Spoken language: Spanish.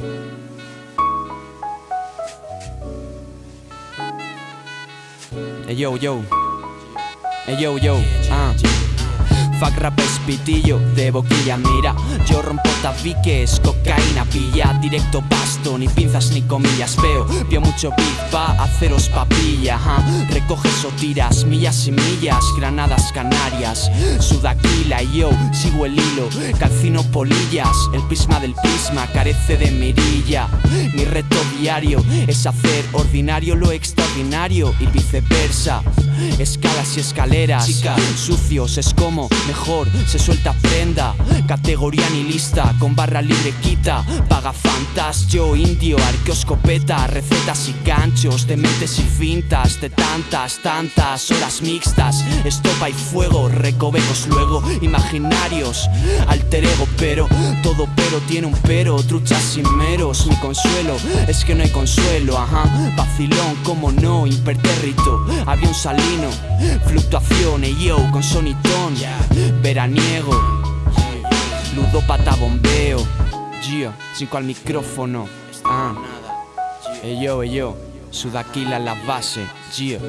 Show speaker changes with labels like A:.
A: Hey yo, yo. Hey yo, yo. Uh. Fuck rap es pitillo de boquilla, mira. Yo rompo tabiques, cocaína, pilla. Directo basto, ni pinzas ni comillas Veo, vio mucho beat, va a haceros papilla ajá. Recoges o tiras, millas y millas Granadas canarias, sudaquila y yo Sigo el hilo, calcino polillas. El prisma del prisma carece de mirilla. Mi reto diario es hacer ordinario lo extraordinario Y viceversa. Escalas y escaleras, sucios es como mejor se suelta prenda Categoría ni lista, con barra libre quita Paga fantas, yo indio, arqueoscopeta Recetas y ganchos, de mentes y fintas De tantas, tantas horas mixtas Estopa y fuego, recovecos luego Imaginarios, alter ego pero Todo pero tiene un pero, truchas sin meros Mi consuelo es que no hay consuelo, ajá Vacilón, como no, impertérrito Avión salino, fluctuación, y yo con sonitón veraniego. Ludópata bombeo. Gio, cinco al micrófono. Ah. Ey yo Sudaquila en la base. Gio